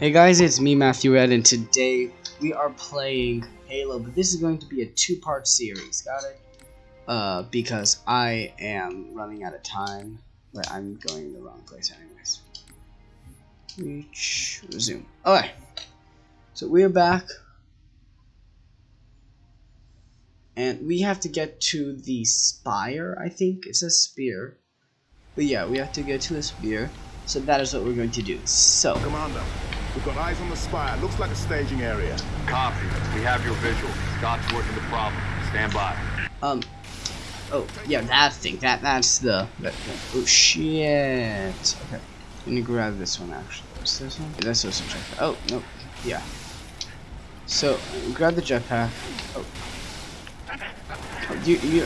Hey guys, it's me Matthew Ed and today we are playing Halo, but this is going to be a two-part series, got it? Uh, because I am running out of time, but I'm going in the wrong place anyways. Reach, resume. Alright, so we're back. And we have to get to the spire, I think. It says spear. But yeah, we have to get to the spear. So that is what we're going to do. So, Commander, we've got eyes on the spire. Looks like a staging area. Copy. We have your visual. Kat's working the problem. Stand by. um, oh, yeah, that thing. That That's the, that, oh shit. Okay, let me grab this one actually. What's this one? That's also jetpack. Oh, no, yeah. So, grab the jetpack. Oh. oh you, you,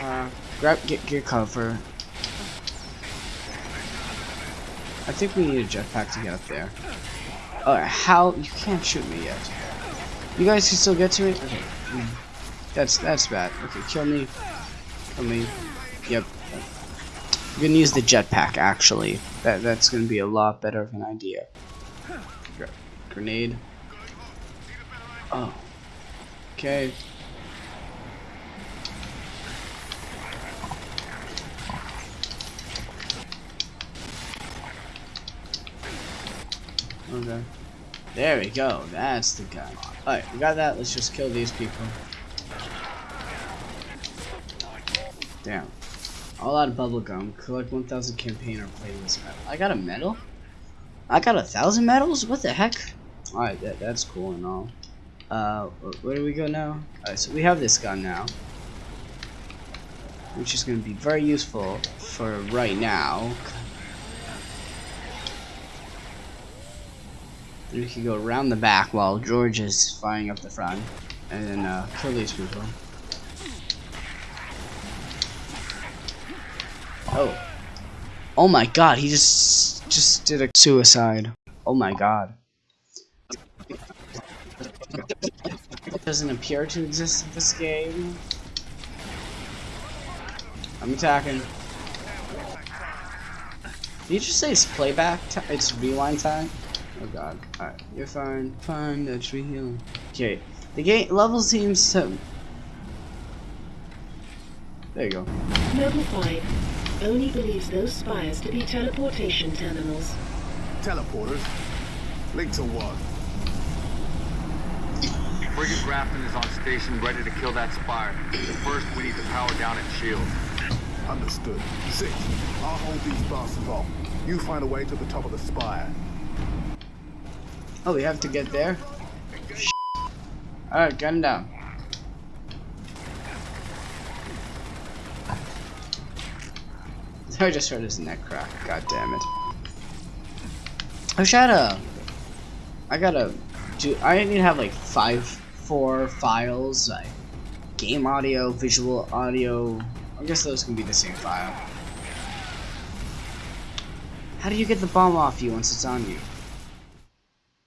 uh, grab, get, get cover. I think we need a jetpack to get up there. Alright, how? You can't shoot me yet. You guys can still get to it? Okay. That's that's bad. Okay, kill me. Kill me. Yep. I'm gonna use the jetpack actually. That that's gonna be a lot better of an idea. Gr- Grenade. Oh. Okay. Okay. There we go. That's the guy. Alright, we got that. Let's just kill these people. Damn. All out of bubblegum. Collect 1,000 campaign or playlist medal. I got a medal? I got a thousand medals? What the heck? Alright, that, that's cool and all. Uh, where do we go now? Alright, so we have this gun now. Which is going to be very useful for right now. We can go around the back while George is firing up the front. And then uh, kill these people. Oh. Oh my god, he just just did a suicide. Oh my god. It Doesn't appear to exist in this game. I'm attacking. Did you just say it's playback? It's rewind time? Oh god. Alright, you're fine. Fine, that's re healing. Okay. The game level seems to. There you go. Noble 5 only believes those spires to be teleportation terminals. Teleporters. Link to what? Frigate Grafton is on station, ready to kill that spire. But first, we need to power down its shield. Understood. Six. I'll hold these bastards off. You find a way to the top of the spire. Oh, we have to get there? Alright, gun down. I just heard his neck crack. God damn it. I should uh I gotta do I need to have like five four files, like game audio, visual audio. I guess those can be the same file. How do you get the bomb off you once it's on you?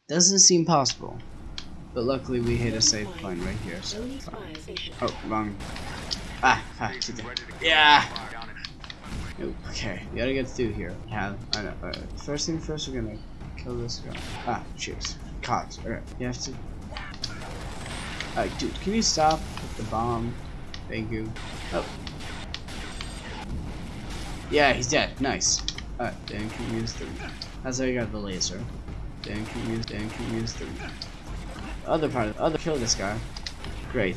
Doesn't seem possible. But luckily we hit a safe point right here, so. Oh, wrong. Ah, ah, Yeah. Okay, we gotta get through here. Yeah, I know. First thing first, we're gonna kill this guy. Ah, cheers. Cops. Alright, you have to. Alright, dude, can you stop with the bomb? Thank you. Oh. Yeah, he's dead. Nice. Alright, Dan can use the. That's how you got the laser. Dan can use. Dan can use the. Other part of other. Kill this guy. Great.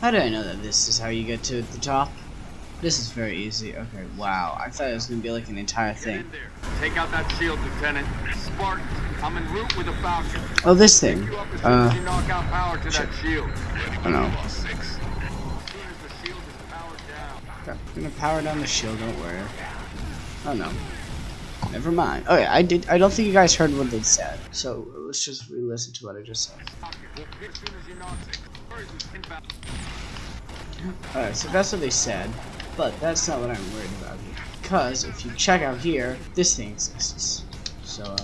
How did I know that this is how you get to the top? This is very easy. Okay, wow. I thought it was gonna be like an entire thing. Take out that shield, Lieutenant. Spartan, I'm en route with a Falcon. Oh, this thing. You up as soon as Uh, knock out power to that shield. I don't know. As soon as the shield is powered down. Okay, I'm gonna power down the shield. Don't worry. Oh no. Never mind. Yeah, I did. I don't think you guys heard what they said. So let's just re-listen to what I just said. Alright, so that's what they said, but that's not what I'm worried about here. Because if you check out here, this thing exists. So, uh...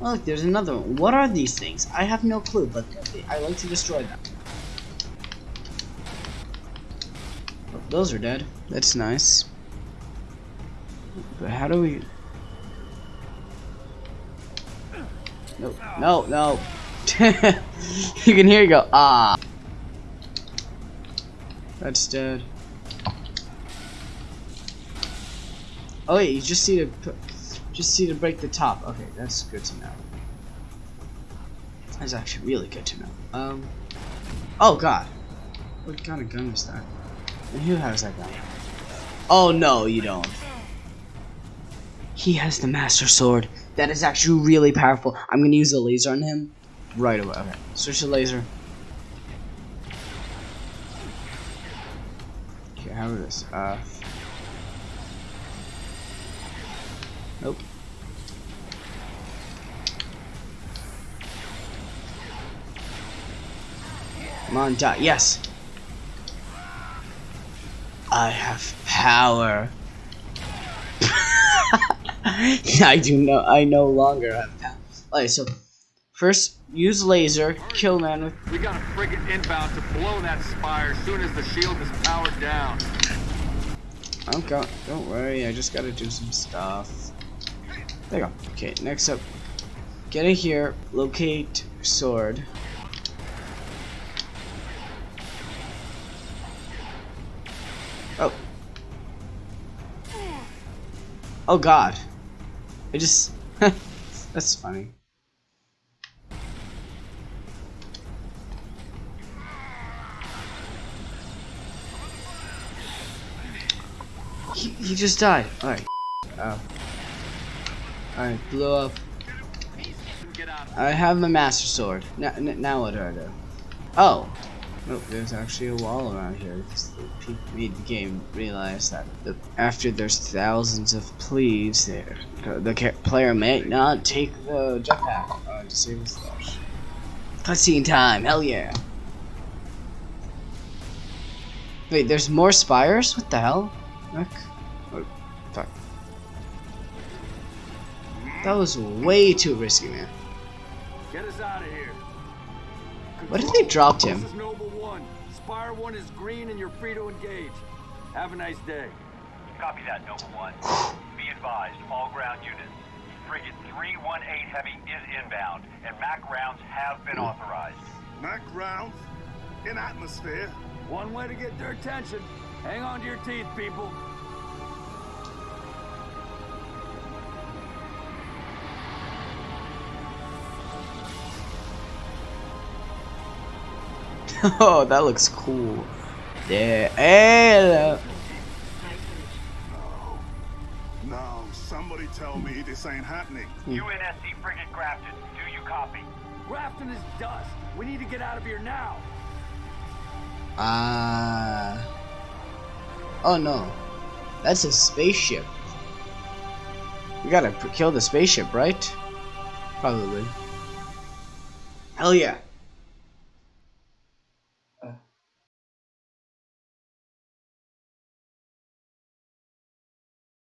Look, there's another one. What are these things? I have no clue, but I like to destroy them. Those are dead. That's nice. But how do we? No, no, no. you can hear you go. Ah. That's dead. Oh wait, you just need to just see to break the top. Okay, that's good to know. That's actually really good to know. Um. Oh god. What kind of gun is that? Who has that guy? Oh no, you don't. He has the Master Sword. That is actually really powerful. I'm gonna use the laser on him right away. Okay, switch the laser. Okay, how is this? Uh. Nope. Come on, die. Yes. I have power. I do no. I no longer have power. Alright, so first use laser, kill man with. We got a frigate inbound to blow that spire as soon as the shield is powered down. Oh god, don't worry. I just gotta do some stuff. There you go. Okay, next up, get in here, locate sword. Oh. Oh god. I just That's funny. He, he just died. Alright. Oh. Alright, blew up. I have my master sword. Now, now what do I do? Oh. Nope, there's actually a wall around here. Because the people made the game realize that the, after there's thousands of pleas, there the player may not take the jetpack uh, his life. Cutscene time, hell yeah! Wait, there's more spires? What the hell? Rick? Oh, fuck. That was way too risky, man. Get us out of here. What if they dropped him? This is Noble One. Spire One is green, and you're free to engage. Have a nice day. Copy that, Noble One. Be advised, all ground units. Frigate 318 Heavy is inbound, and MAC rounds have been hmm. authorized. Mac rounds in atmosphere. One way to get their attention. Hang on to your teeth, people. oh, that looks cool. Yeah. Hey, No, somebody tell me this ain't happening. UNSC Frigate Grafton, do you copy? Grafton is dust. We need to get out of here now. Ah. oh no. That's a spaceship. We gotta kill the spaceship, right? Probably. Hell yeah.